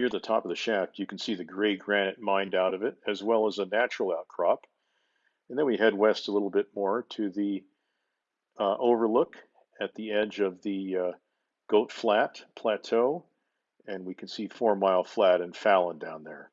near the top of the shaft, you can see the gray granite mined out of it, as well as a natural outcrop. And then we head west a little bit more to the uh, overlook at the edge of the uh, Goat Flat Plateau, and we can see Four Mile Flat and Fallon down there.